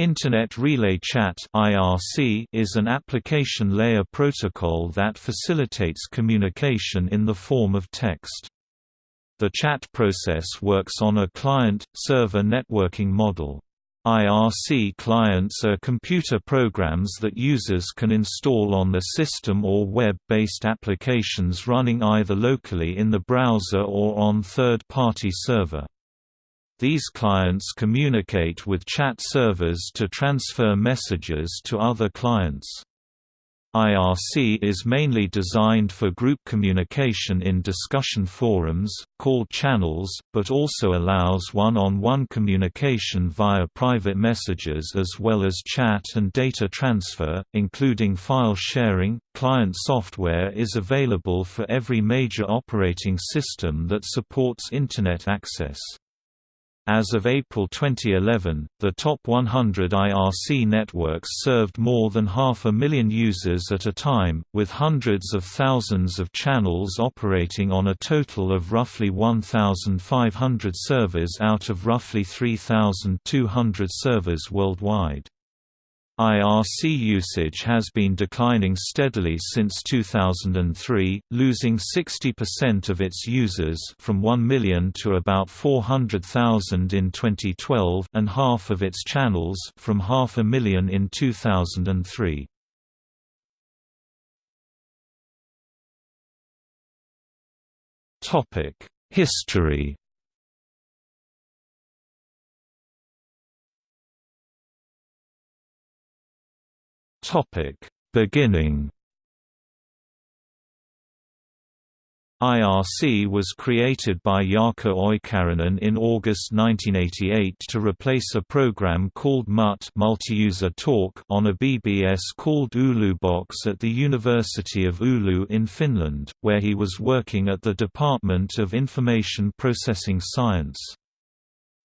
Internet Relay Chat is an application layer protocol that facilitates communication in the form of text. The chat process works on a client-server networking model. IRC clients are computer programs that users can install on their system or web-based applications running either locally in the browser or on third-party server. These clients communicate with chat servers to transfer messages to other clients. IRC is mainly designed for group communication in discussion forums, called channels, but also allows one-on-one -on -one communication via private messages as well as chat and data transfer, including file sharing. Client software is available for every major operating system that supports Internet access. As of April 2011, the top 100 IRC networks served more than half a million users at a time, with hundreds of thousands of channels operating on a total of roughly 1,500 servers out of roughly 3,200 servers worldwide. IRC usage has been declining steadily since 2003, losing 60% of its users from 1 million to about 400,000 in 2012 and half of its channels from half a million in 2003. History Topic: Beginning. IRC was created by Jarkko Oikarinen in August 1988 to replace a program called MUT Multi-User Talk on a BBS called Oulubox at the University of Oulu in Finland, where he was working at the Department of Information Processing Science.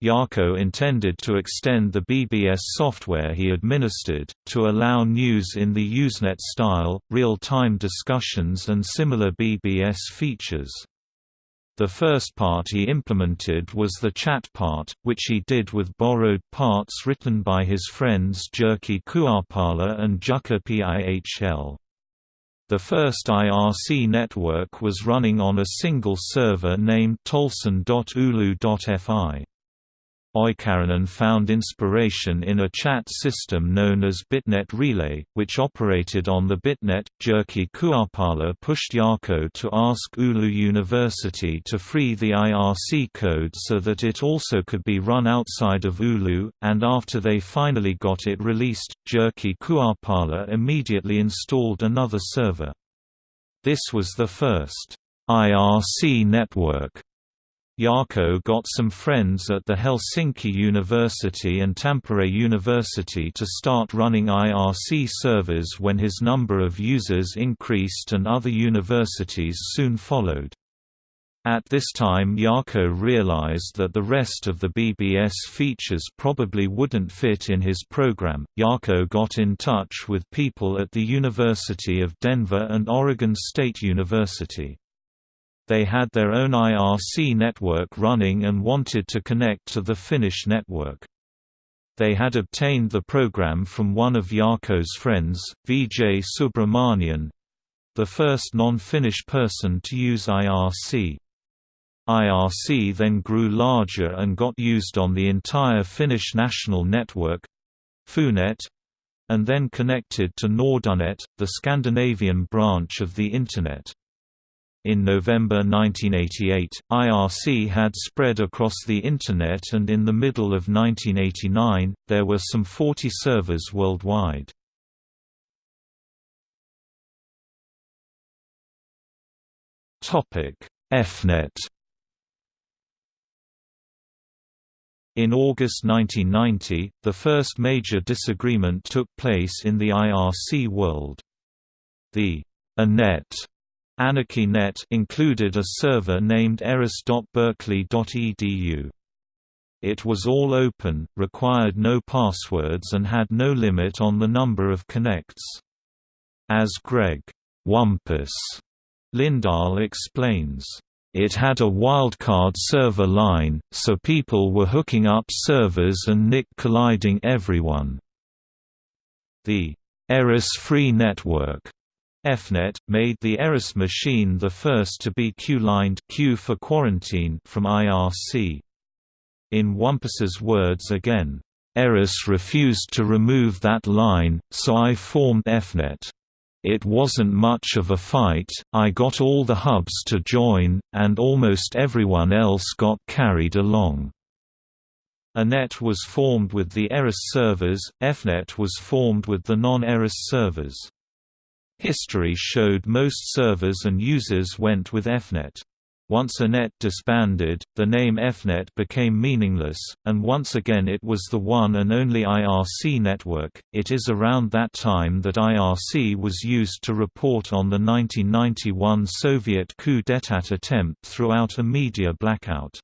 Jarkko intended to extend the BBS software he administered, to allow news in the Usenet style, real-time discussions and similar BBS features. The first part he implemented was the chat part, which he did with borrowed parts written by his friends Jyrki Kuoppala and Jukka Pihl. The first IRC network was running on a single server named tolson.oulu.fi. Oikarinen found inspiration in a chat system known as Bitnet Relay, which operated on the Bitnet. Jyrki Kuoppala pushed Jarkko to ask Oulu University to free the IRC code so that it also could be run outside of Oulu, and after they finally got it released, Jyrki Kuoppala immediately installed another server. This was the first IRC network Jarkko got some friends at the Helsinki University and Tampere University to start running IRC servers when his number of users increased and other universities soon followed. At this time Jarkko realized that the rest of the BBS features probably wouldn't fit in his program. Jarkko got in touch with people at the University of Denver and Oregon State University. They had their own IRC network running and wanted to connect to the Finnish network. They had obtained the program from one of Jarkko's friends, Vijay Subramanian—the first non-Finnish person to use IRC. IRC then grew larger and got used on the entire Finnish national network Funet, and then connected to Nordunet, the Scandinavian branch of the Internet. In November 1988, IRC had spread across the Internet and in the middle of 1989, there were some 40 servers worldwide. EFnet In August 1990, the first major disagreement took place in the IRC world. The ANET AnarchyNet included a server named eris.berkeley.edu. It was all open, required no passwords and had no limit on the number of connects. As Greg Wumpus Lindahl explains, it had a wildcard server line, so people were hooking up servers and nick colliding everyone. The Eris-free network EFNET, made the Eris machine the first to be Q-lined Q for quarantine from IRC. In Wumpus's words again, Eris refused to remove that line, so I formed EFNET. It wasn't much of a fight, I got all the hubs to join, and almost everyone else got carried along. ANET was formed with the ERIS servers, EFNET was formed with the non-ERIS servers. History showed most servers and users went with EFnet. Once ANET disbanded, the name EFnet became meaningless, and once again it was the one and only IRC network. It is around that time that IRC was used to report on the 1991 Soviet coup d'état attempt throughout a media blackout.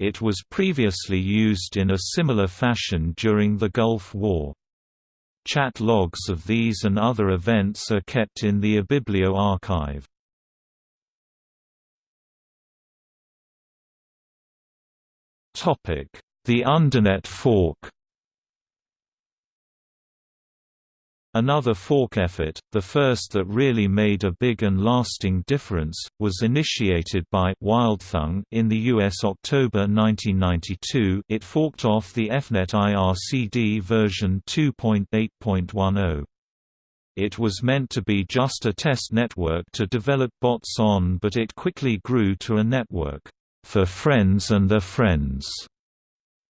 It was previously used in a similar fashion during the Gulf War. Chat logs of these and other events are kept in the ibiblio archive. The Undernet fork Another fork effort, the first that really made a big and lasting difference, was initiated by Wildthang in the US October 1992 it forked off the EFnet IRCD version 2.8.10. It was meant to be just a test network to develop bots on but it quickly grew to a network, "...for friends and their friends."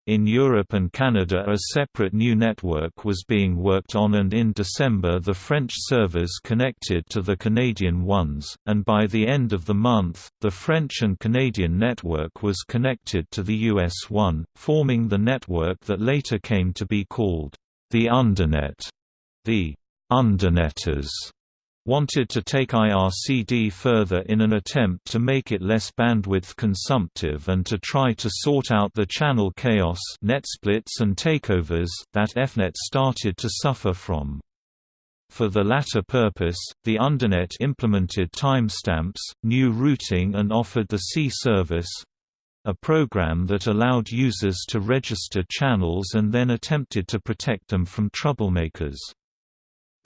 In Europe and Canada a separate new network was being worked on and in December the French servers connected to the Canadian ones, and by the end of the month, the French and Canadian network was connected to the US one, forming the network that later came to be called the Undernet. The Undernetters wanted to take IRCD further in an attempt to make it less bandwidth consumptive and to try to sort out the channel chaos net splits and takeovers that EFNET started to suffer from. For the latter purpose, the Undernet implemented timestamps, new routing and offered the C service, a program that allowed users to register channels and then attempted to protect them from troublemakers.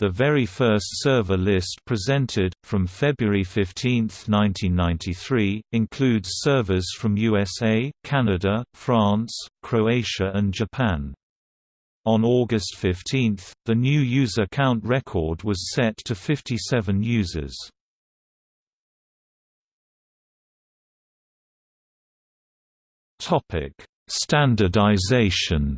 The very first server list presented, from February 15, 1993, includes servers from USA, Canada, France, Croatia and Japan. On August 15, the new user count record was set to 57 users. Standardization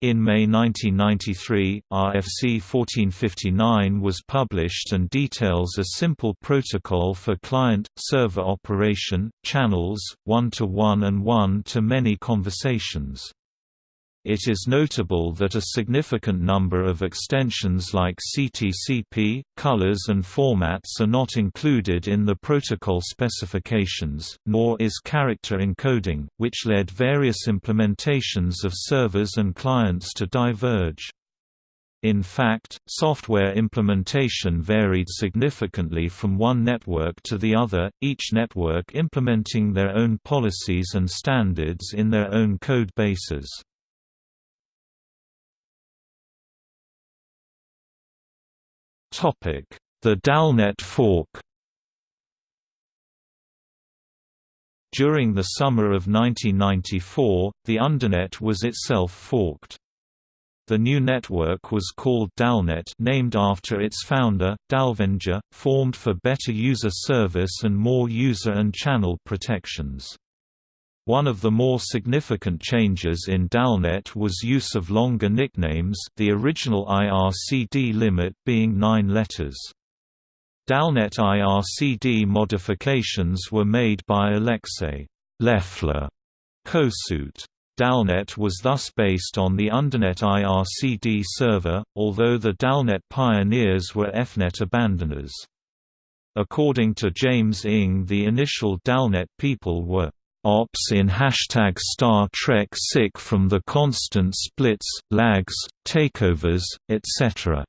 In May 1993, RFC 1459 was published and details a simple protocol for client-server operation, channels, one-to-one -one and one-to-many conversations. It is notable that a significant number of extensions like CTCP, colors and formats are not included in the protocol specifications, nor is character encoding, which led various implementations of servers and clients to diverge. In fact, software implementation varied significantly from one network to the other, each network implementing their own policies and standards in their own code bases. The Dalnet fork During the summer of 1994, the Undernet was itself forked. The new network was called Dalnet named after its founder, Dalvenjah, formed for better user service and more user and channel protections. One of the more significant changes in Dalnet was use of longer nicknames the original IRCD limit being nine letters. Dalnet IRCD modifications were made by Alexei Leffler Kosuth. Dalnet was thus based on the Undernet IRCD server, although the Dalnet pioneers were EFNET abandoners. According to James Ng the initial Dalnet people were ops in hashtag Star Trek sick from the constant splits, lags, takeovers, etc.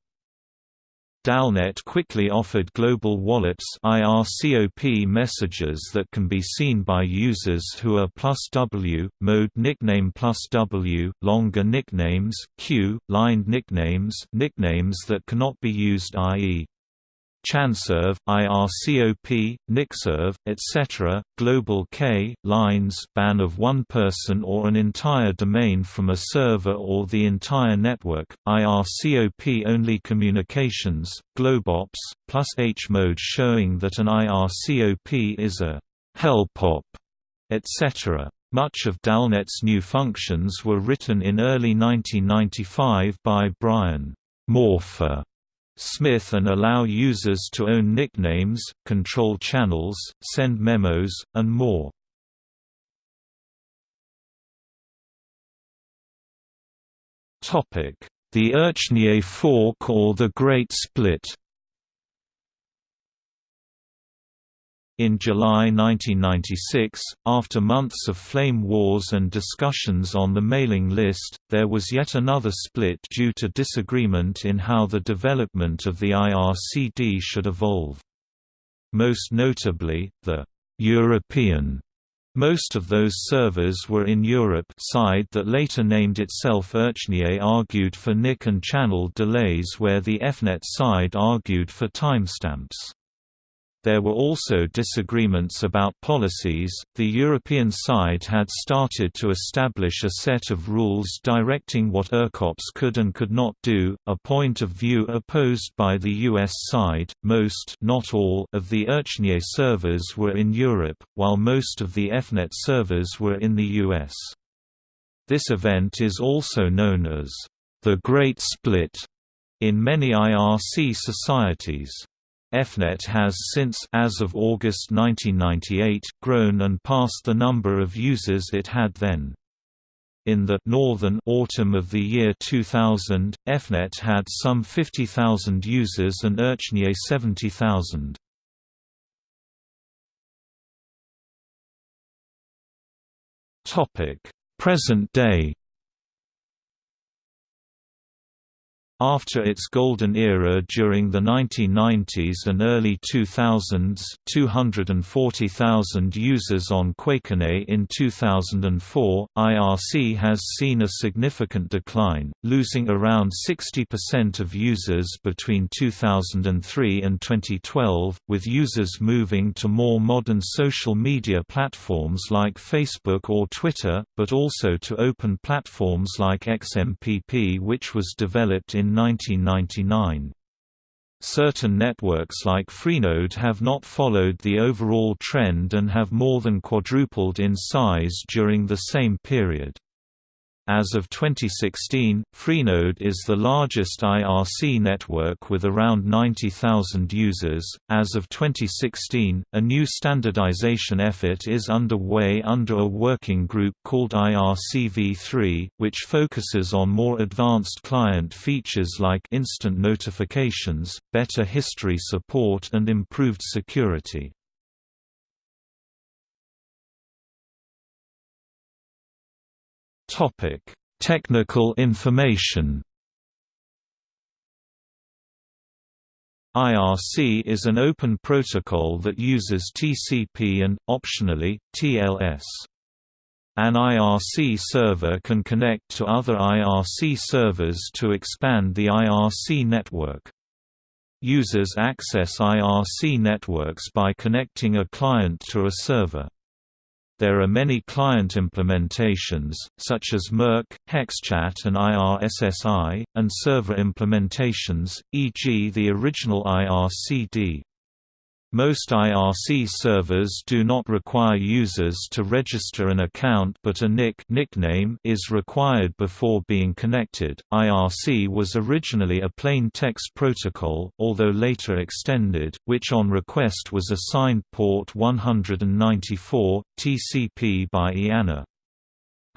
Dalnet quickly offered global WallOps IRCOP messages that can be seen by users who are plus W, mode nickname plus W, longer nicknames Q, lined nicknames nicknames that cannot be used i.e. ChanServ, IRCOP, NickServ, etc., Global K, lines ban of one person or an entire domain from a server or the entire network, IRCOP-only communications, Globops, plus H mode showing that an IRCOP is a helpop, etc. Much of Dalnet's new functions were written in early 1995 by Brian Morpher Smith and allow users to own nicknames, control channels, send memos, and more. The IRCnet fork or the Great Split In July 1996, after months of flame wars and discussions on the mailing list, there was yet another split due to disagreement in how the development of the IRCD should evolve. Most notably, the European most of those servers were in Europe side that later named itself IRCnet argued for nick and channel delays where the EFnet side argued for timestamps. There were also disagreements about policies. The European side had started to establish a set of rules directing what IRCOPs could and could not do, a point of view opposed by the US side. Most, not all, of the IRCnet servers were in Europe, while most of the EFnet servers were in the US. This event is also known as the Great Split in many IRC societies. EFnet has since as of August 1998 grown and passed the number of users it had then. In the northern autumn of the year 2000, EFnet had some 50,000 users and IRCnet 70,000. Topic: Present day After its golden era during the 1990s and early 2000s 240,000 users on QuakeNet in 2004, IRC has seen a significant decline, losing around 60% of users between 2003 and 2012, with users moving to more modern social media platforms like Facebook or Twitter, but also to open platforms like XMPP which was developed in 1999. Certain networks like Freenode have not followed the overall trend and have more than quadrupled in size during the same period. As of 2016, Freenode is the largest IRC network with around 90,000 users. As of 2016, a new standardization effort is underway under a working group called IRCv3, which focuses on more advanced client features like instant notifications, better history support, and improved security. Topic: Technical information. IRC is an open protocol that uses TCP and, optionally, TLS. An IRC server can connect to other IRC servers to expand the IRC network. Users access IRC networks by connecting a client to a server. There are many client implementations, such as mIRC, HexChat and IRSSI, and server implementations, e.g. the original IRCD. Most IRC servers do not require users to register an account but a nick nickname is required before being connected. IRC was originally a plain text protocol, although later extended, which on request was assigned port 194, TCP by IANA.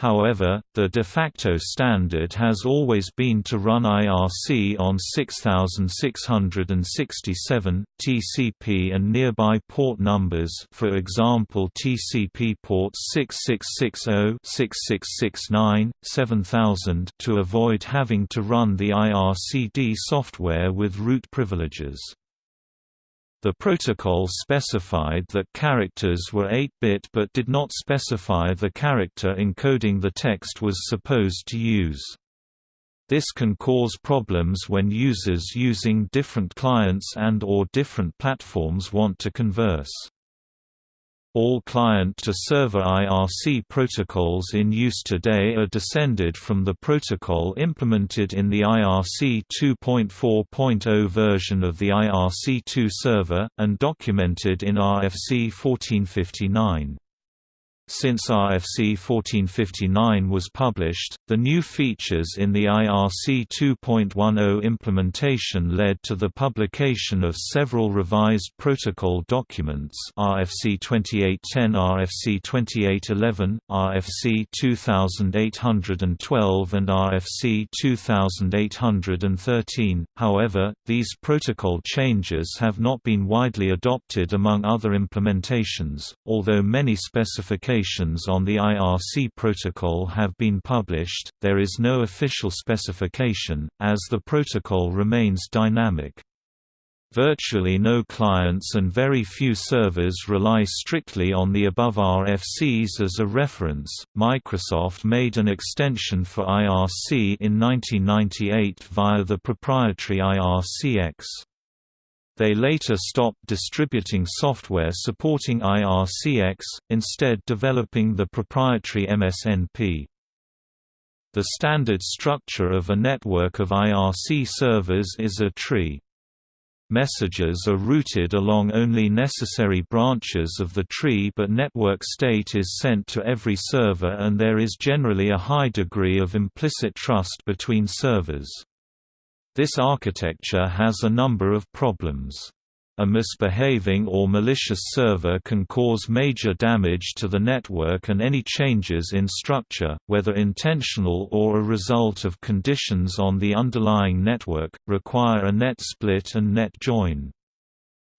However, the de facto standard has always been to run IRC on 6667, TCP and nearby port numbers for example TCP ports 6660, 6669, 7000 to avoid having to run the IRCD software with root privileges. The protocol specified that characters were 8-bit but did not specify the character encoding the text was supposed to use. This can cause problems when users using different clients and or different platforms want to converse. All client-to-server IRC protocols in use today are descended from the protocol implemented in the IRC 2.4.0 version of the IRC2 server, and documented in RFC 1459. Since RFC 1459 was published, the new features in the IRC 2.10 implementation led to the publication of several revised protocol documents RFC 2810 RFC 2811, RFC 2812 and RFC 2813. However, these protocol changes have not been widely adopted among other implementations, although many specifications on the IRC protocol have been published, there is no official specification, as the protocol remains dynamic. Virtually no clients and very few servers rely strictly on the above RFCs as a reference. Microsoft made an extension for IRC in 1998 via the proprietary IRCX. They later stopped distributing software supporting IRCX, instead developing the proprietary MSNP. The standard structure of a network of IRC servers is a tree. Messages are routed along only necessary branches of the tree but network state is sent to every server and there is generally a high degree of implicit trust between servers. This architecture has a number of problems. A misbehaving or malicious server can cause major damage to the network and any changes in structure, whether intentional or a result of conditions on the underlying network, require a net split and net join.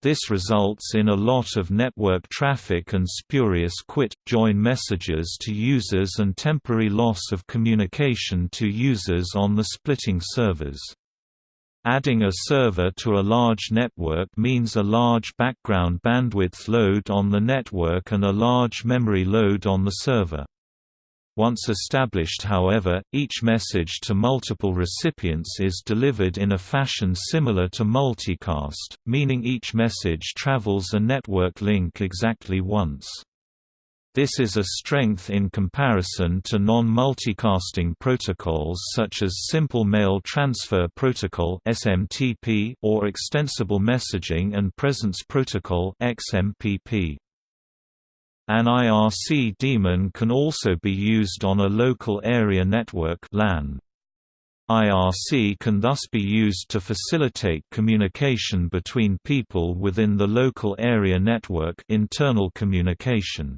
This results in a lot of network traffic and spurious quit-join messages to users and temporary loss of communication to users on the splitting servers. Adding a server to a large network means a large background bandwidth load on the network and a large memory load on the server. Once established however, each message to multiple recipients is delivered in a fashion similar to multicast, meaning each message travels a network link exactly once. This is a strength in comparison to non-multicasting protocols such as Simple Mail Transfer Protocol (SMTP) or Extensible Messaging and Presence Protocol (XMPP). An IRC daemon can also be used on a local area network (LAN). IRC can thus be used to facilitate communication between people within the local area network internal communication.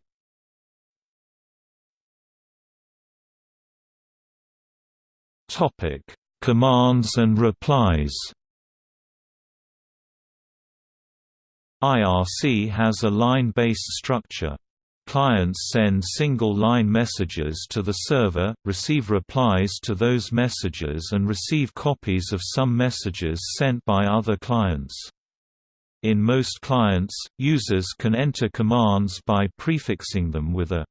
Topic: Commands and replies. IRC has a line-based structure. Clients send single-line messages to the server, receive replies to those messages and receive copies of some messages sent by other clients. In most clients, users can enter commands by prefixing them with a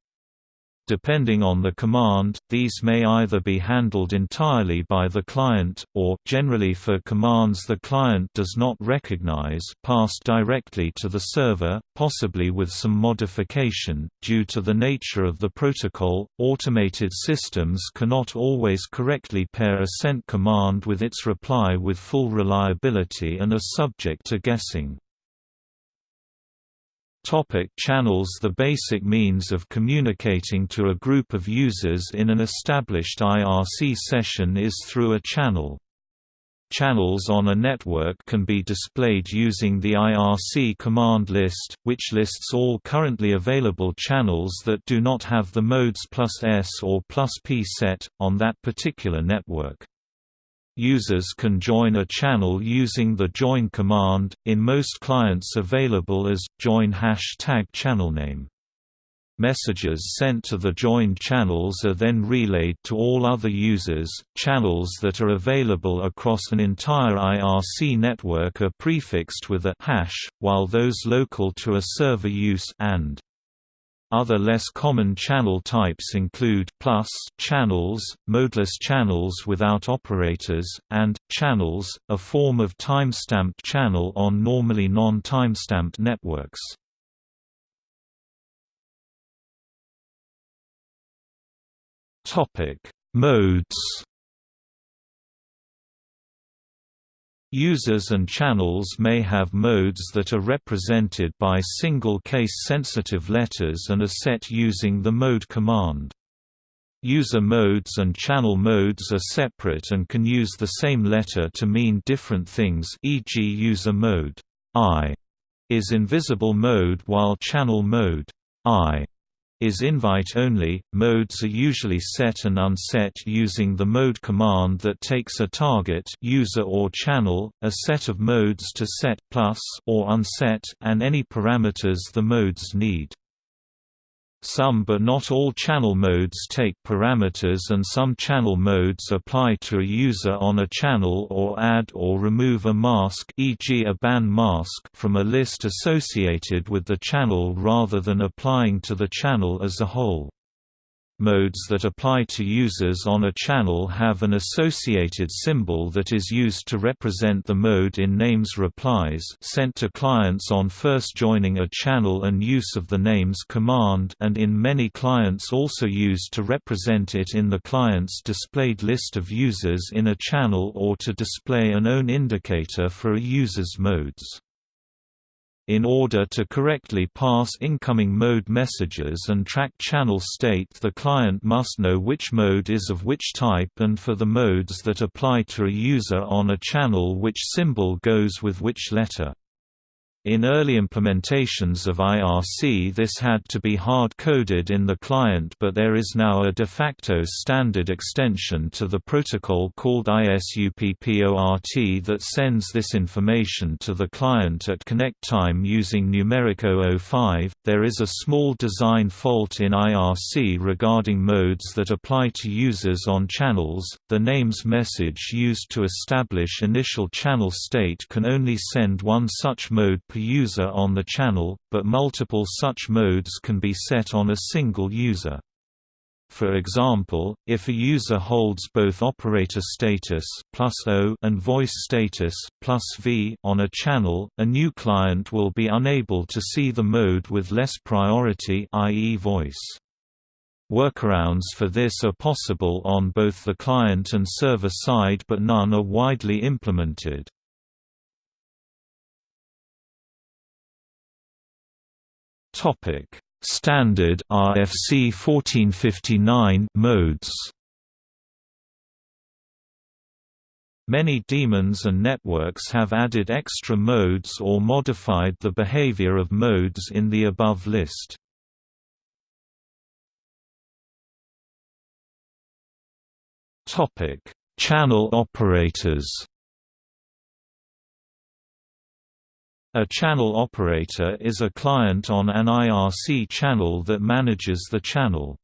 Depending on the command, these may either be handled entirely by the client, or generally for commands the client does not recognize passed directly to the server, possibly with some modification. Due to the nature of the protocol, automated systems cannot always correctly pair a sent command with its reply with full reliability and are subject to guessing. Topic channels The basic means of communicating to a group of users in an established IRC session is through a channel. Channels on a network can be displayed using the IRC command list, which lists all currently available channels that do not have the modes plus S or plus P set, on that particular network. Users can join a channel using the join command, in most clients available as, join hashtag channelname. Messages sent to the joined channels are then relayed to all other users. Channels that are available across an entire IRC network are prefixed with a hash, while those local to a server use and. Other less common channel types include plus channels, modeless channels without operators, and channels, a form of timestamped channel on normally non-timestamped networks. Topic: Modes. Users and channels may have modes that are represented by single case-sensitive letters and are set using the mode command. User modes and channel modes are separate and can use the same letter to mean different things e.g. user mode I is invisible mode while channel mode I is invite-only. Modes are usually set and unset using the mode command that takes a target user or channel, a set of modes to set plus or unset and any parameters the modes need. Some but not all channel modes take parameters and some channel modes apply to a user on a channel or add or remove a mask e.g. a ban mask from a list associated with the channel rather than applying to the channel as a whole. Modes that apply to users on a channel have an associated symbol that is used to represent the mode in names replies sent to clients on first joining a channel and use of the names command and in many clients also used to represent it in the client's displayed list of users in a channel or to display an own indicator for a user's modes. In order to correctly pass incoming mode messages and track channel state the client must know which mode is of which type and for the modes that apply to a user on a channel which symbol goes with which letter. In early implementations of IRC this had to be hard-coded in the client but there is now a de facto standard extension to the protocol called ISUPPORT that sends this information to the client at connect time using numeric 005. There is a small design fault in IRC regarding modes that apply to users on channels. The names message used to establish initial channel state can only send one such mode per user on the channel, but multiple such modes can be set on a single user. For example, if a user holds both operator status O and voice status V on a channel, a new client will be unable to see the mode with less priority i.e. voice. Workarounds for this are possible on both the client and server side but none are widely implemented. Topic: Standard RFC 1459 modes. Many daemons and networks have added extra modes or modified the behavior of modes in the above list. Topic: Channel operators. A channel operator is a client on an IRC channel that manages the channel.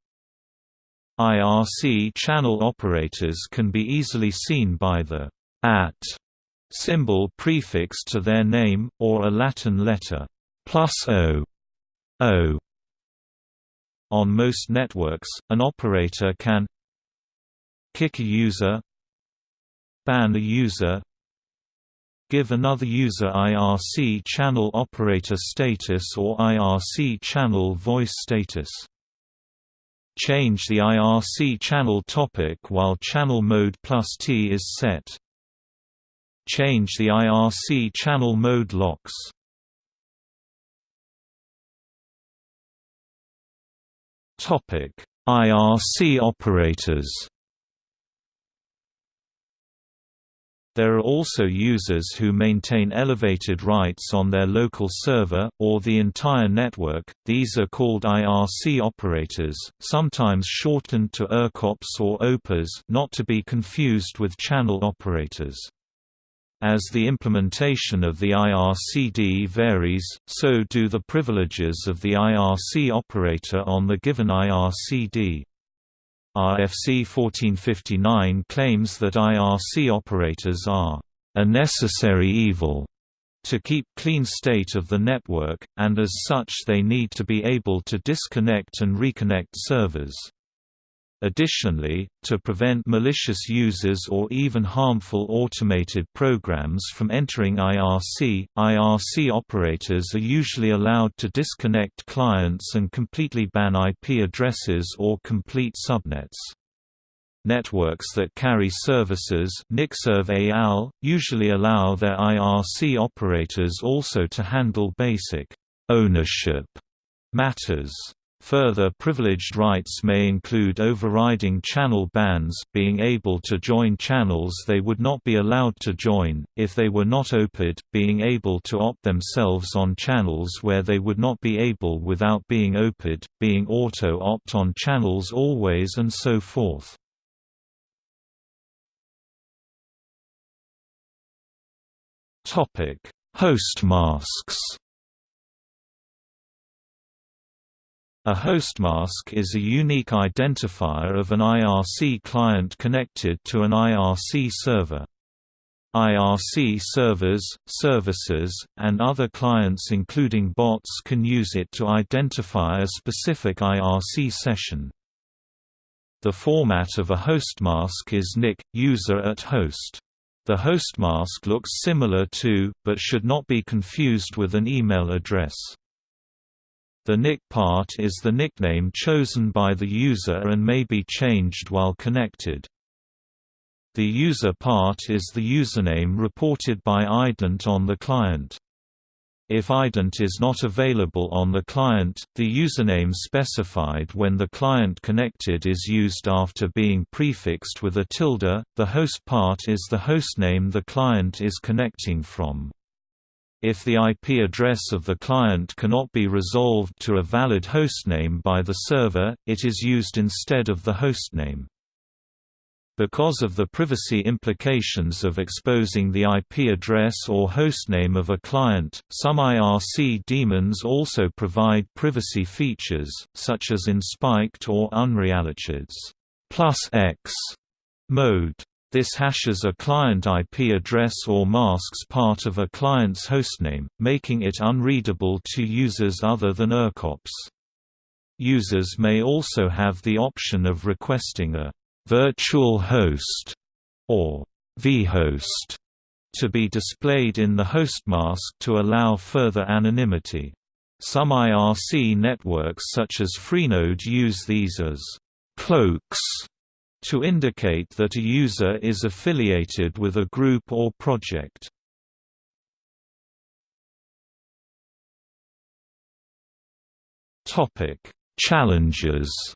IRC channel operators can be easily seen by the at symbol prefixed to their name, or a Latin letter plus o, o. On most networks, an operator can kick a user ban a user give another user IRC channel operator status or IRC channel voice status. Change the IRC channel topic while channel mode plus T is set. Change the IRC channel mode locks. IRC operators There are also users who maintain elevated rights on their local server, or the entire network, these are called IRC operators, sometimes shortened to IRCOPs or OPAs not to be confused with channel operators. As the implementation of the IRCD varies, so do the privileges of the IRC operator on the given IRCD. RFC 1459 claims that IRC operators are a necessary evil to keep clean state of the network, and as such they need to be able to disconnect and reconnect servers. Additionally, to prevent malicious users or even harmful automated programs from entering IRC, IRC operators are usually allowed to disconnect clients and completely ban IP addresses or complete subnets. Networks that carry services NickServ usually allow their IRC operators also to handle basic ownership matters. Further privileged rights may include overriding channel bans being able to join channels they would not be allowed to join, if they were not OPAd, being able to opt themselves on channels where they would not be able without being OPAd, being auto-opt on channels always and so forth. Host masks A host mask is a unique identifier of an IRC client connected to an IRC server. IRC servers, services, and other clients including bots can use it to identify a specific IRC session. The format of a host mask is nick, user at host. The hostmask looks similar to, but should not be confused with an email address. The nick part is the nickname chosen by the user and may be changed while connected. The user part is the username reported by ident on the client. If ident is not available on the client, the username specified when the client connected is used after being prefixed with a tilde. The host part is the hostname the client is connecting from. If the IP address of the client cannot be resolved to a valid hostname by the server, it is used instead of the hostname. Because of the privacy implications of exposing the IP address or hostname of a client, some IRC daemons also provide privacy features, such as InspIRCd or UnrealIRCd's plus X mode. This hashes a client IP address or masks part of a client's hostname, making it unreadable to users other than IRCOPs. Users may also have the option of requesting a virtual host or vhost to be displayed in the host mask to allow further anonymity. Some IRC networks such as Freenode use these as cloaks to indicate that a user is affiliated with a group or project. Challenges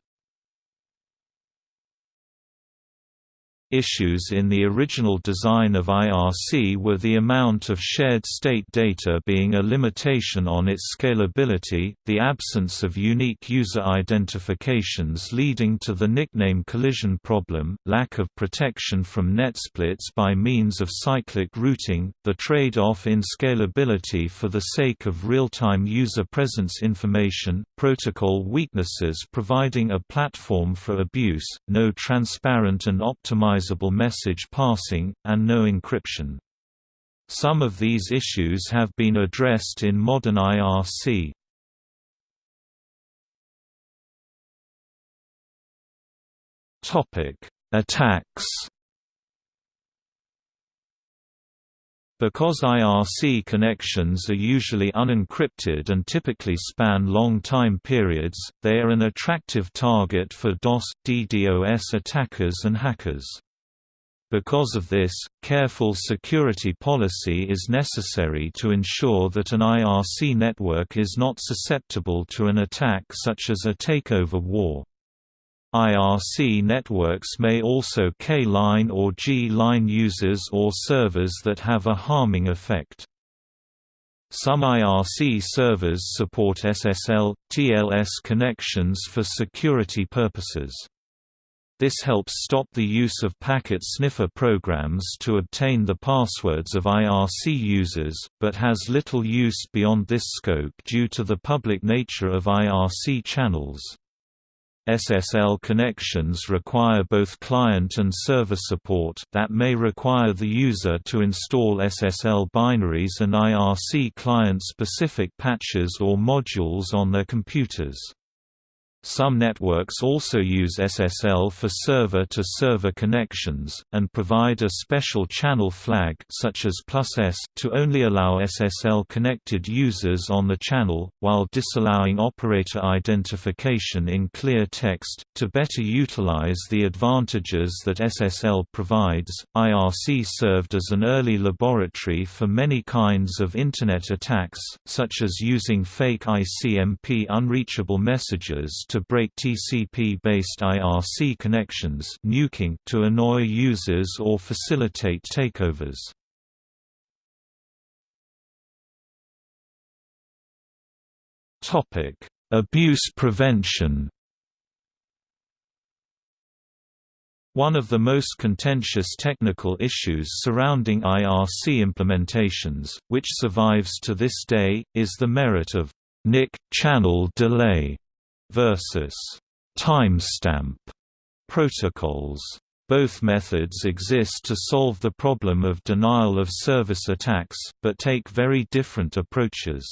Issues in the original design of IRC were the amount of shared state data being a limitation on its scalability, the absence of unique user identifications leading to the nickname collision problem, lack of protection from net splits by means of cyclic routing, the trade-off in scalability for the sake of real-time user presence information, protocol weaknesses providing a platform for abuse, no transparent and optimized message passing, and no encryption. Some of these issues have been addressed in modern IRC. Topic Attacks Because IRC connections are usually unencrypted and typically span long time periods, they are an attractive target for DOS, DDoS attackers and hackers. Because of this, careful security policy is necessary to ensure that an IRC network is not susceptible to an attack such as a takeover war. IRC networks may also K-line or G-line users or servers that have a harming effect. Some IRC servers support SSL, TLS connections for security purposes. This helps stop the use of packet sniffer programs to obtain the passwords of IRC users, but has little use beyond this scope due to the public nature of IRC channels. SSL connections require both client and server support that may require the user to install SSL binaries and IRC client-specific patches or modules on their computers. Some networks also use SSL for server-to-server -server connections, and provide a special channel flag such as +S to only allow SSL-connected users on the channel, while disallowing operator identification in clear text. To better utilize the advantages that SSL provides, IRC served as an early laboratory for many kinds of Internet attacks, such as using fake ICMP unreachable messages to break TCP-based IRC connections nuking to annoy users or facilitate takeovers. Abuse prevention One of the most contentious technical issues surrounding IRC implementations, which survives to this day, is the merit of nick channel delay versus timestamp protocols. Both methods exist to solve the problem of denial of service attacks, but take very different approaches.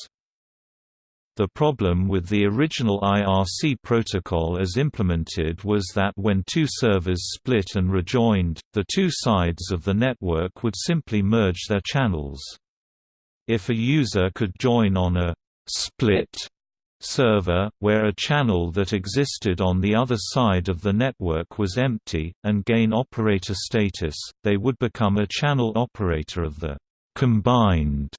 The problem with the original IRC protocol as implemented was that when two servers split and rejoined, the two sides of the network would simply merge their channels. If a user could join on a split server, where a channel that existed on the other side of the network was empty, and gain operator status, they would become a channel operator of the combined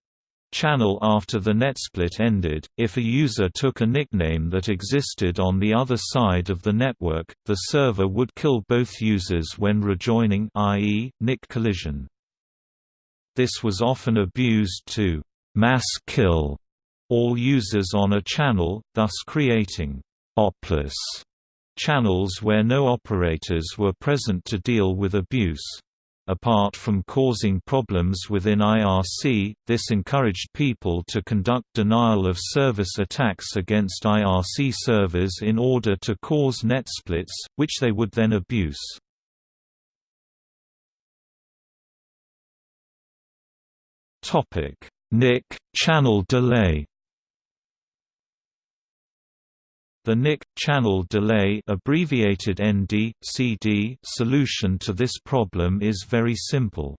channel after the netsplit ended. If a user took a nickname that existed on the other side of the network, the server would kill both users when rejoining i.e., nick collision. This was often abused to mass kill all users on a channel, thus creating opless channels where no operators were present to deal with abuse. Apart from causing problems within IRC, this encouraged people to conduct denial-of-service attacks against IRC servers in order to cause net splits, which they would then abuse. nick channel delay The nick channel delay abbreviated ND, CD solution to this problem is very simple.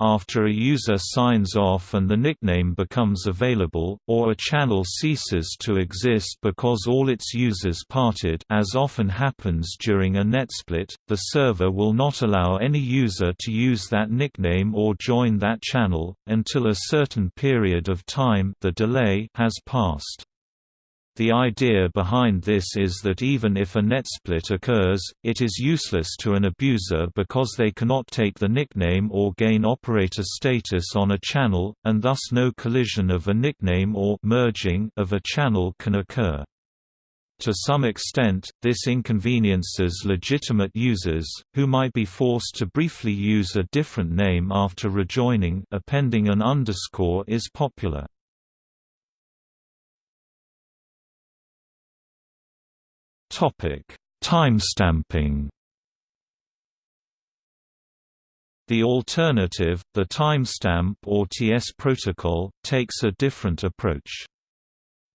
After a user signs off and the nickname becomes available, or a channel ceases to exist because all its users parted as often happens during a netsplit, the server will not allow any user to use that nickname or join that channel, until a certain period of time the delay has passed. The idea behind this is that even if a netsplit occurs, it is useless to an abuser because they cannot take the nickname or gain operator status on a channel, and thus no collision of a nickname or merging of a channel can occur. To some extent, this inconveniences legitimate users, who might be forced to briefly use a different name after rejoining appending an underscore is popular. Timestamping. The alternative, the timestamp or TS protocol, takes a different approach.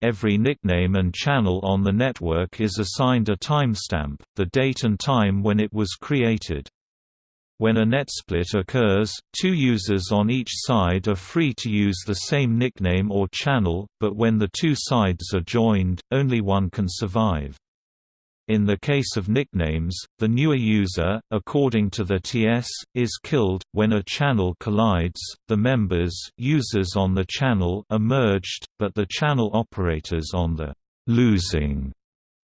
Every nickname and channel on the network is assigned a timestamp, the date and time when it was created. When a netsplit occurs, two users on each side are free to use the same nickname or channel, but when the two sides are joined, only one can survive. In the case of nicknames, the newer user, according to the TS, is killed. When a channel collides, the members users on the channel are merged, but the channel operators on the losing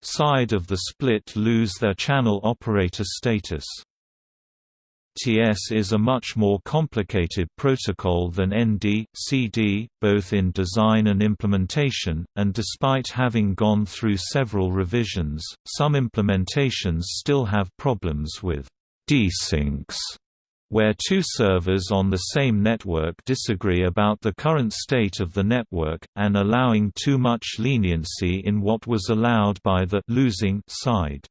side of the split lose their channel operator status. TS is a much more complicated protocol than ND, CD, both in design and implementation, and despite having gone through several revisions, some implementations still have problems with desyncs, where two servers on the same network disagree about the current state of the network, and allowing too much leniency in what was allowed by the losing side.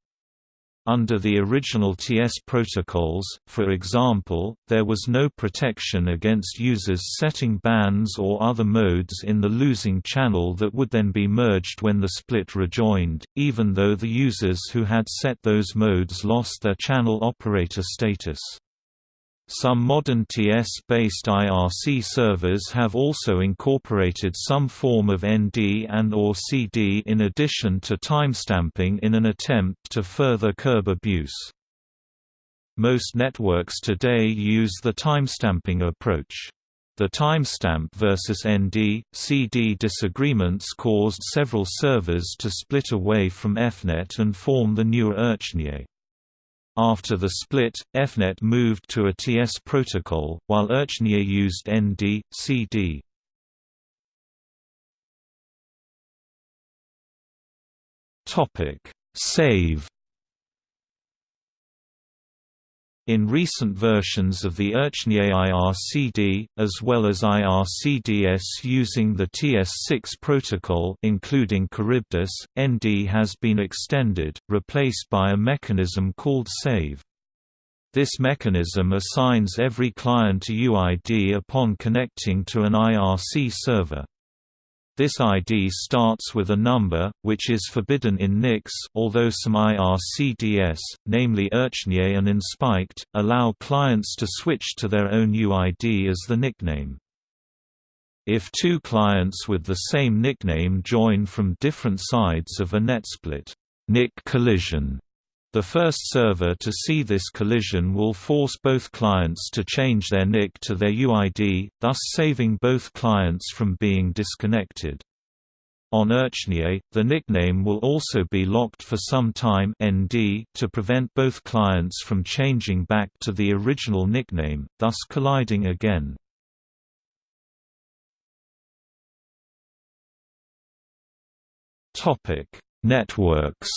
Under the original TS protocols, for example, there was no protection against users setting bands or other modes in the losing channel that would then be merged when the split rejoined, even though the users who had set those modes lost their channel operator status. Some modern TS-based IRC servers have also incorporated some form of ND and or CD in addition to timestamping in an attempt to further curb abuse. Most networks today use the timestamping approach. The timestamp versus ND, CD disagreements caused several servers to split away from EFnet and form the newer IRCnet. After the split, EFnet moved to a TS protocol, while IRCnet used ND, CD. Save In recent versions of the IRCnet IRCD, as well as IRCDS using the TS6 protocol including Charybdis, ND has been extended, replaced by a mechanism called save. This mechanism assigns every client a UID upon connecting to an IRC server. This ID starts with a number, which is forbidden in nicks, although some IRCDS, namely IRCnet and InspIRCd, allow clients to switch to their own UID as the nickname. If two clients with the same nickname join from different sides of a netsplit nick collision, the first server to see this collision will force both clients to change their nick to their UID, thus saving both clients from being disconnected. On IRCnet, the nickname will also be locked for some time ND to prevent both clients from changing back to the original nickname, thus colliding again. Networks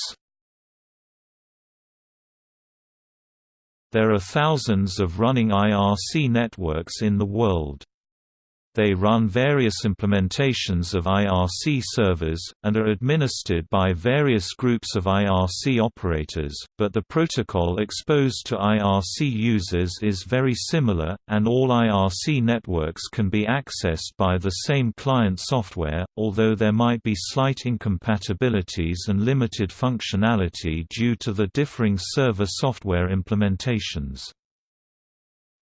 There are thousands of running IRC networks in the world. They run various implementations of IRC servers, and are administered by various groups of IRC operators, but the protocol exposed to IRC users is very similar, and all IRC networks can be accessed by the same client software, although there might be slight incompatibilities and limited functionality due to the differing server software implementations.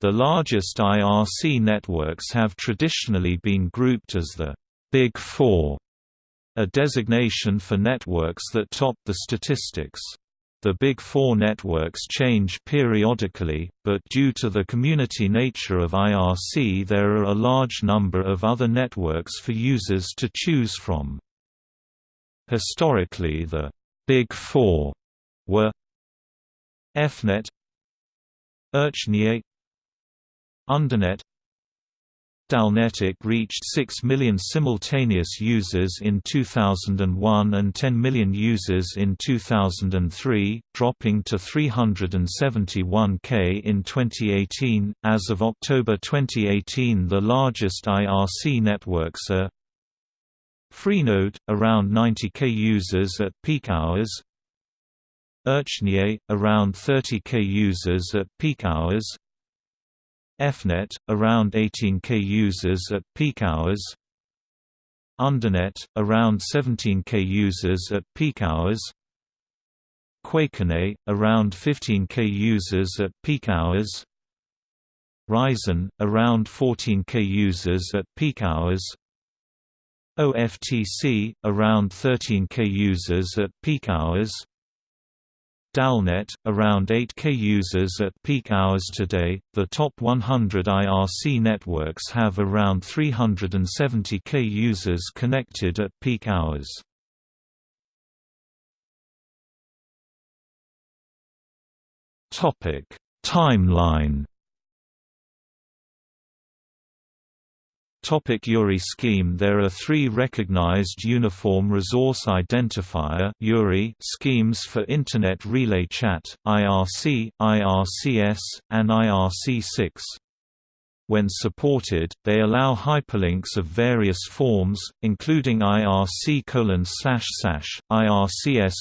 The largest IRC networks have traditionally been grouped as the Big Four, a designation for networks that top the statistics. The Big Four networks change periodically, but due to the community nature of IRC there are a large number of other networks for users to choose from. Historically the Big Four were EFnet IRCnet Undernet Dalnetic reached 6 million simultaneous users in 2001 and 10 million users in 2003, dropping to 371k in 2018. As of October 2018, the largest IRC networks are Freenode, around 90k users at peak hours, IRCnet, around 30k users at peak hours, EFnet, around 18k users at peak hours. Undernet, around 17k users at peak hours. Quakenet, around 15k users at peak hours. Rizon, around 14k users at peak hours. OFTC, around 13k users at peak hours Dalnet, around 8K users at peak hours today. The top 100 IRC networks have around 370K users connected at peak hours. Topic: Timeline Topic URI scheme There are three recognized Uniform Resource Identifier schemes for Internet Relay Chat, IRC, IRCS, and IRC6. When supported, they allow hyperlinks of various forms, including IRC IRCS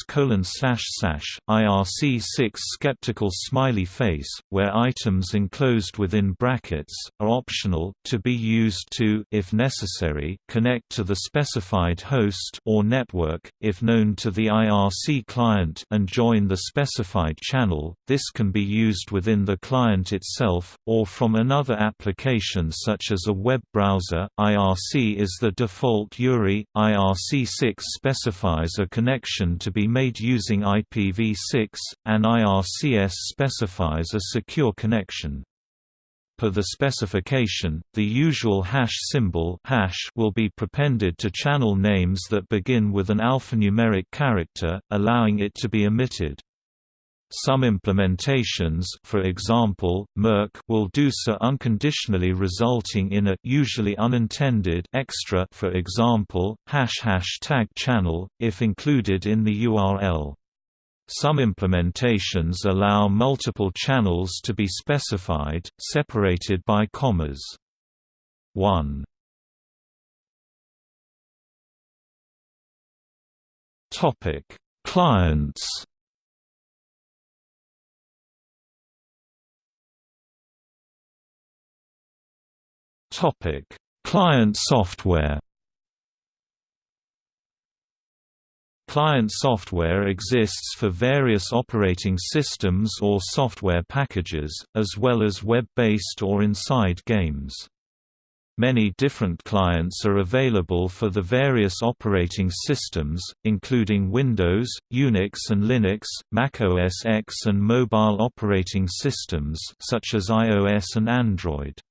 IRC6 skeptical smiley face, where items enclosed within brackets, are optional, to be used to if necessary, connect to the specified host or network, if known to the IRC client and join the specified channel. This can be used within the client itself, or from another application application such as a web browser. IRC is the default URI. IRC6 specifies a connection to be made using IPv6, and IRCS specifies a secure connection. Per the specification, the usual hash symbol hash will be prepended to channel names that begin with an alphanumeric character, allowing it to be omitted. Some implementations for example, mIRC will do so unconditionally resulting in a usually unintended extra for example, hash hashtag channel, if included in the URL. Some implementations allow multiple channels to be specified, separated by commas. 1 Clients Topic: Client software. Client software exists for various operating systems or software packages, as well as web-based or inside games. Many different clients are available for the various operating systems, including Windows, Unix and Linux, Mac OS X and mobile operating systems such as iOS and Android.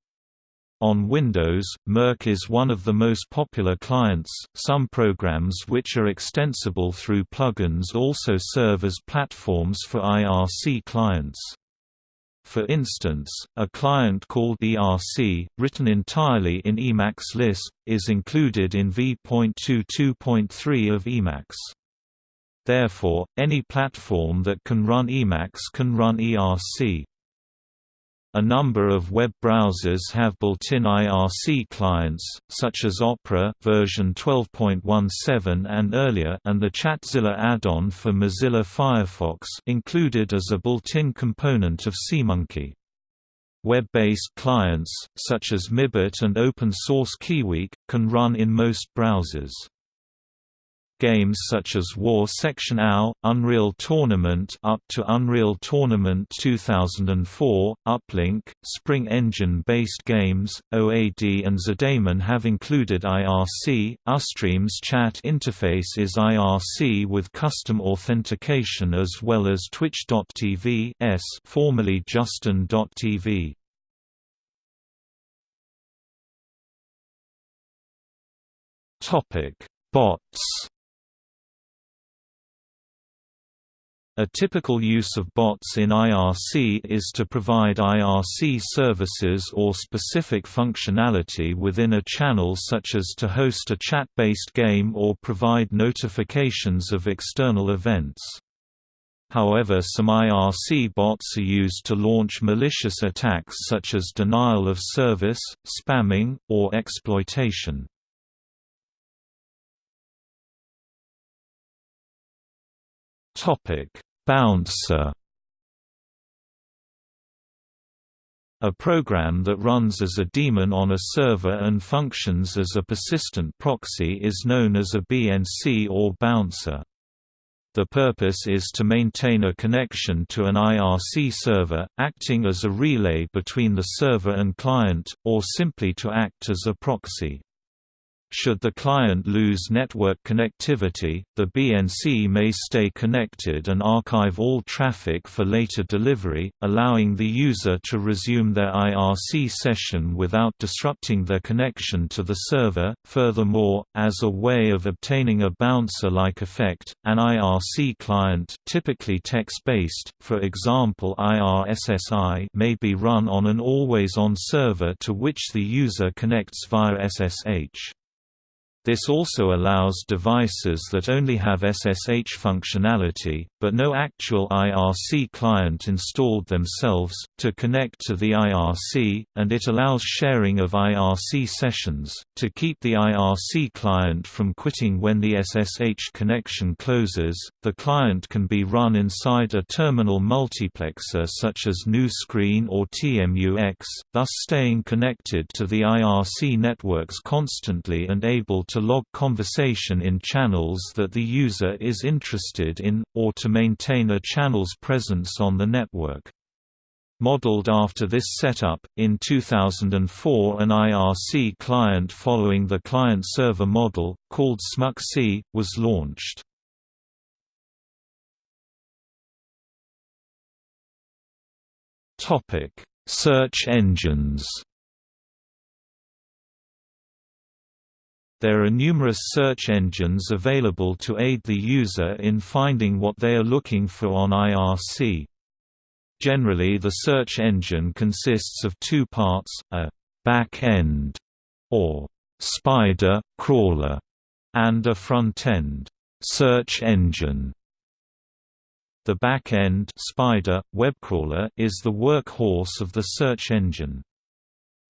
On Windows, mIRC is one of the most popular clients. Some programs which are extensible through plugins also serve as platforms for IRC clients. For instance, a client called ERC, written entirely in Emacs Lisp, is included in v.22.3 of Emacs. Therefore, any platform that can run Emacs can run ERC. A number of web browsers have built-in IRC clients, such as Opera version 12.17 and earlier and the Chatzilla add-on for Mozilla Firefox included as a built-in component of SeaMonkey. Web-based clients, such as Mibit and open-source KiwiIRC, can run in most browsers. Games such as War Section OW, Unreal Tournament up to Unreal Tournament 2004, Uplink, Spring Engine-based games, OAD and Zdaemon have included IRC. Ustream's chat interface is IRC with custom authentication as well as Twitch.tv formerly Justin.tv. Topic: Bots A typical use of bots in IRC is to provide IRC services or specific functionality within a channel such as to host a chat-based game or provide notifications of external events. However some IRC bots are used to launch malicious attacks such as denial of service, spamming, or exploitation. Topic Bouncer A program that runs as a daemon on a server and functions as a persistent proxy is known as a BNC or bouncer. The purpose is to maintain a connection to an IRC server, acting as a relay between the server and client, or simply to act as a proxy. Should the client lose network connectivity, the BNC may stay connected and archive all traffic for later delivery, allowing the user to resume their IRC session without disrupting their connection to the server. Furthermore, as a way of obtaining a bouncer-like effect, an IRC client, typically text-based, for example IRSSI, may be run on an always-on server to which the user connects via SSH. This also allows devices that only have SSH functionality, but no actual IRC client installed themselves, to connect to the IRC, and it allows sharing of IRC sessions, to keep the IRC client from quitting when the SSH connection closes. The client can be run inside a terminal multiplexer such as GNU Screen or TMUX, thus staying connected to the IRC networks constantly and able to log conversation in channels that the user is interested in, or to maintain a channel's presence on the network. Modeled after this setup, in 2004 an IRC client following the client-server model, called Smuxi, was launched. Search engines There are numerous search engines available to aid the user in finding what they are looking for on IRC. Generally the search engine consists of two parts, a «back-end» or «spider, crawler» and a front-end «search engine». The back-end spider, webcrawler is the workhorse of the search engine.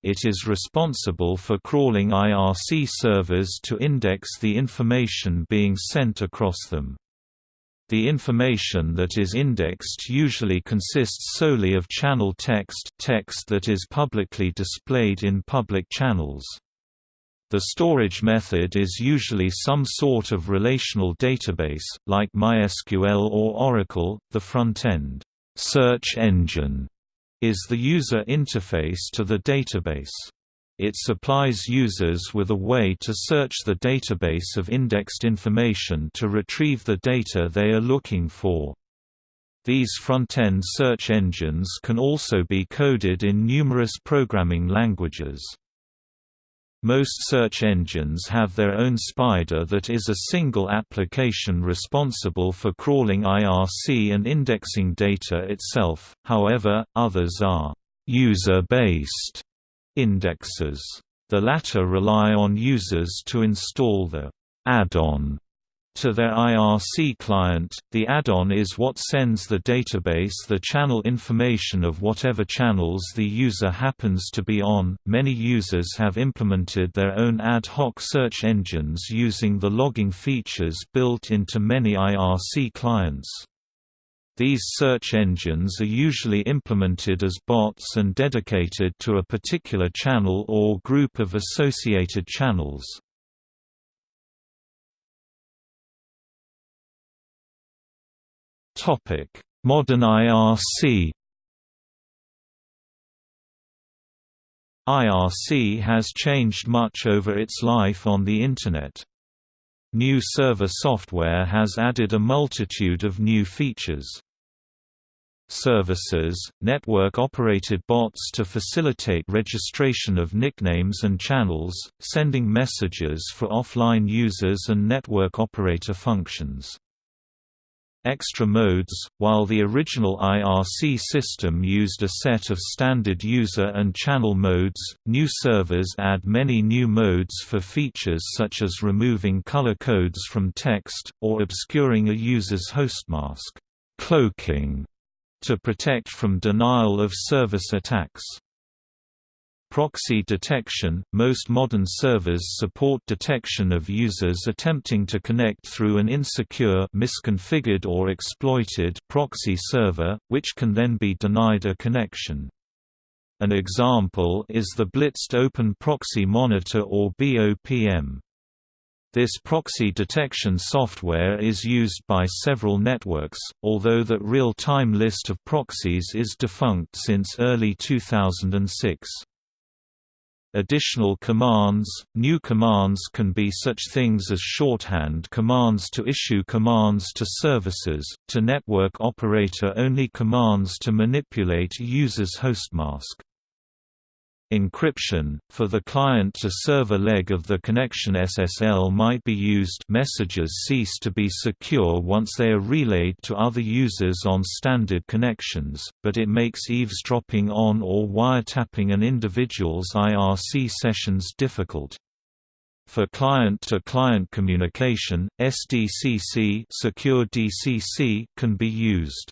It is responsible for crawling IRC servers to index the information being sent across them. The information that is indexed usually consists solely of channel text text that is publicly displayed in public channels. The storage method is usually some sort of relational database, like MySQL or Oracle. The front-end search engine is the user interface to the database. It supplies users with a way to search the database of indexed information to retrieve the data they are looking for. These front-end search engines can also be coded in numerous programming languages. Most search engines have their own spider that is a single application responsible for crawling IRC and indexing data itself, however, others are «user-based» indexes. The latter rely on users to install the add-on to their IRC client, the add-on is what sends the database the channel information of whatever channels the user happens to be on. Many users have implemented their own ad hoc search engines using the logging features built into many IRC clients. These search engines are usually implemented as bots and dedicated to a particular channel or group of associated channels. Modern IRC. IRC has changed much over its life on the Internet. New server software has added a multitude of new features. Services, network-operated bots to facilitate registration of nicknames and channels, sending messages for offline users and network operator functions extra modes. While the original IRC system used a set of standard user and channel modes, new servers add many new modes for features such as removing color codes from text, or obscuring a user's hostmask cloaking, to protect from denial of service attacks. Proxy detection – Most modern servers support detection of users attempting to connect through an insecure misconfigured or exploited proxy server, which can then be denied a connection. An example is the Blitzed Open Proxy Monitor or BOPM. This proxy detection software is used by several networks, although that real-time list of proxies is defunct since early 2006. Additional commands New commands can be such things as shorthand commands to issue commands to services, to network operator-only commands to manipulate user's hostmask. Encryption, for the client-to-server leg of the connection SSL might be used messages cease to be secure once they are relayed to other users on standard connections, but it makes eavesdropping on or wiretapping an individual's IRC sessions difficult. For client-to-client -client communication, SDCC, secure DCC can be used.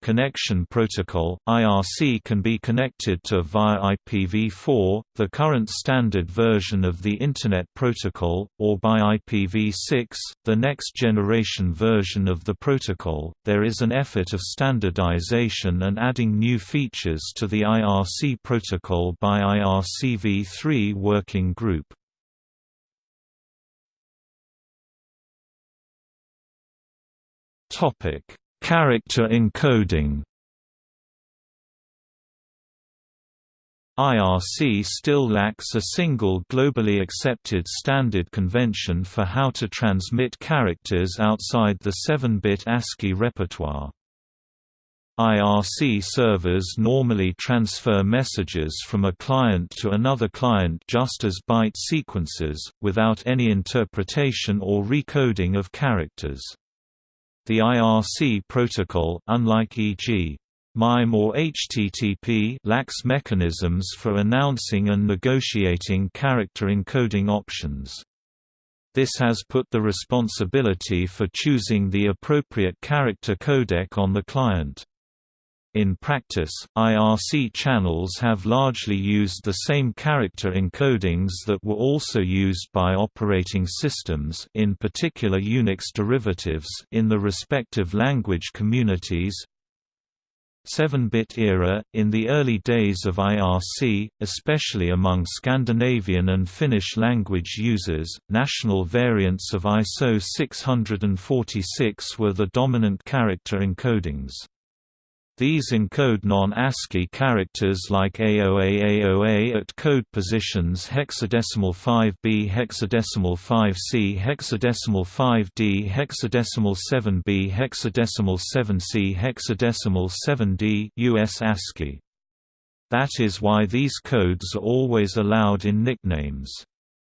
Connection Protocol IRC can be connected to via IPv4, the current standard version of the Internet Protocol, or by IPv6, the next generation version of the protocol. There is an effort of standardization and adding new features to the IRC protocol by IRCv3 working group. Topic Character encoding IRC still lacks a single globally accepted standard convention for how to transmit characters outside the 7-bit ASCII repertoire. IRC servers normally transfer messages from a client to another client just as byte sequences, without any interpretation or recoding of characters. The IRC protocol unlike e.g. MIME or HTTP lacks mechanisms for announcing and negotiating character encoding options. This has put the responsibility for choosing the appropriate character codec on the client. In practice, IRC channels have largely used the same character encodings that were also used by operating systems in particular Unix derivatives in the respective language communities. 7-bit era In the early days of IRC, especially among Scandinavian and Finnish language users, national variants of ISO 646 were the dominant character encodings. These encode non-ASCII characters like AOA AOA at code positions hexadecimal 5b hexadecimal 5c hexadecimal 5d hexadecimal 7b hexadecimal 7c hexadecimal 7d US ASCII. That is why these codes are always allowed in nicknames.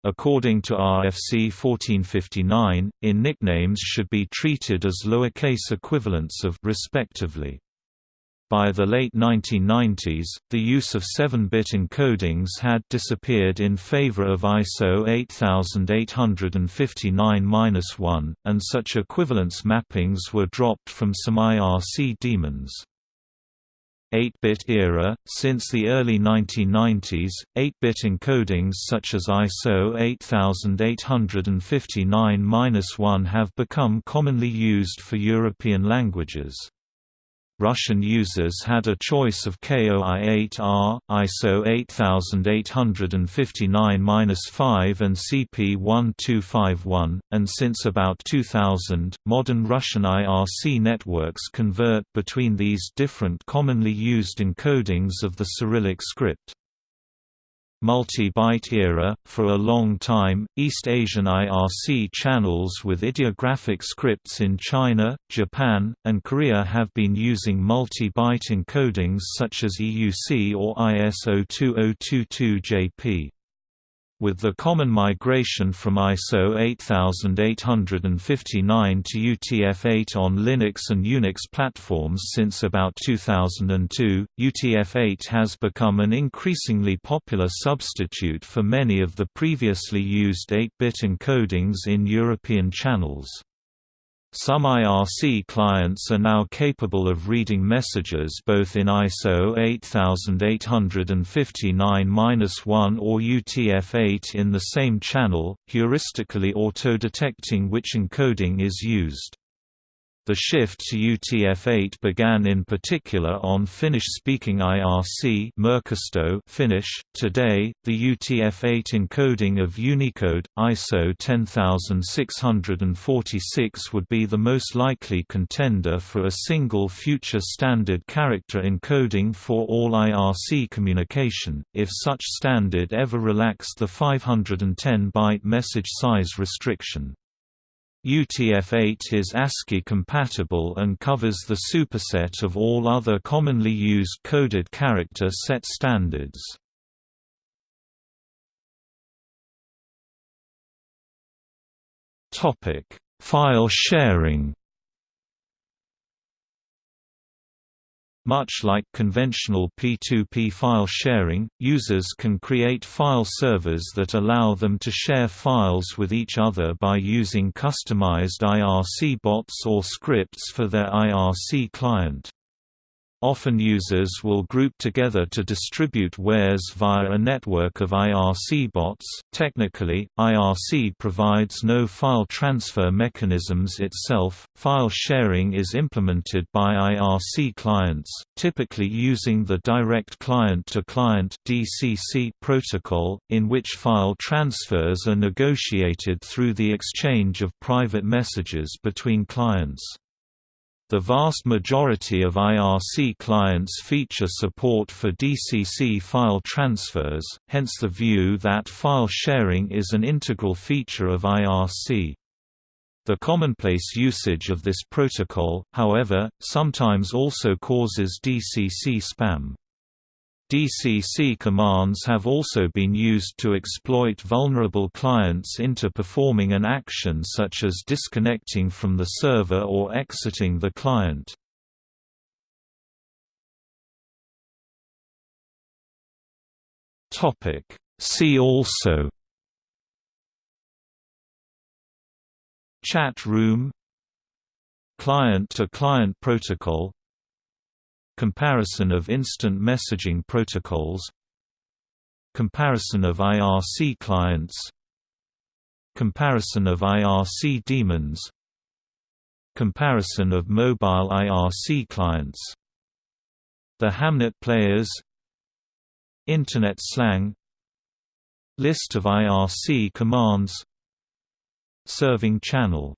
According to RFC 1459, in nicknames should be treated as lowercase equivalents of respectively. By the late 1990s, the use of 7-bit encodings had disappeared in favor of ISO 8859-1, and such equivalence mappings were dropped from some IRC daemons. 8-bit era Since the early 1990s, 8-bit encodings such as ISO 8859-1 have become commonly used for European languages. Russian users had a choice of KOI-8R, ISO 8859-5 and CP1251, and since about 2000, modern Russian IRC networks convert between these different commonly used encodings of the Cyrillic script multi-byte era. For a long time, East Asian IRC channels with ideographic scripts in China, Japan, and Korea have been using multi-byte encodings such as EUC or ISO 2022-JP. With the common migration from ISO 8859 to UTF-8 on Linux and Unix platforms since about 2002, UTF-8 has become an increasingly popular substitute for many of the previously used 8-bit encodings in European channels. Some IRC clients are now capable of reading messages both in ISO 8859-1 or UTF-8 in the same channel, heuristically auto-detecting which encoding is used. The shift to UTF-8 began in particular on Finnish-speaking IRC Finnish. Today, the UTF-8 encoding of Unicode, ISO 10646 would be the most likely contender for a single future standard character encoding for all IRC communication, if such standard ever relaxed the 510-byte message size restriction. UTF-8 is ASCII compatible and covers the superset of all other commonly used coded character set standards. File sharing Much like conventional P2P file sharing, users can create file servers that allow them to share files with each other by using customized IRC bots or scripts for their IRC client. Often users will group together to distribute wares via a network of IRC bots. Technically, IRC provides no file transfer mechanisms itself. File sharing is implemented by IRC clients, typically using the Direct Client to Client (DCC) protocol, in which file transfers are negotiated through the exchange of private messages between clients. The vast majority of IRC clients feature support for DCC file transfers, hence the view that file sharing is an integral feature of IRC. The commonplace usage of this protocol, however, sometimes also causes DCC spam. DCC commands have also been used to exploit vulnerable clients into performing an action such as disconnecting from the server or exiting the client. See also Chat room Client-to-client -client protocol Comparison of instant messaging protocols Comparison of IRC clients Comparison of IRC daemons Comparison of mobile IRC clients The Hamnet players Internet slang List of IRC commands Serving channel